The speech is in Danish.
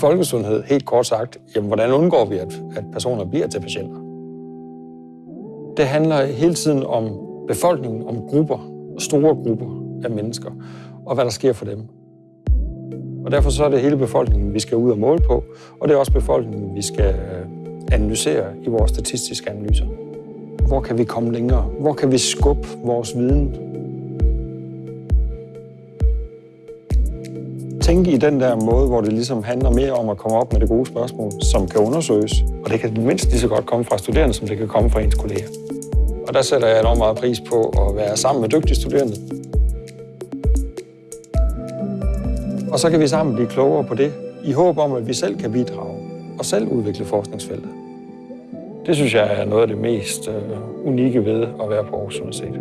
folkesundhed, helt kort sagt, jamen, hvordan undgår vi, at, at personer bliver til patienter? Det handler hele tiden om befolkningen, om grupper, store grupper af mennesker, og hvad der sker for dem. Og derfor så er det hele befolkningen, vi skal ud og måle på, og det er også befolkningen, vi skal øh, analysere i vores statistiske analyser. Hvor kan vi komme længere? Hvor kan vi skubbe vores viden? Tænke i den der måde, hvor det ligesom handler mere om at komme op med det gode spørgsmål, som kan undersøges. Og det kan mindst lige så godt komme fra studerende, som det kan komme fra ens kolleger. Og der sætter jeg enormt meget pris på at være sammen med dygtige studerende. Og så kan vi sammen blive klogere på det, i håb om, at vi selv kan bidrage og selv udvikle forskningsfeltet. Det synes jeg er noget af det mest øh, unikke ved at være på Aarhus Universitet.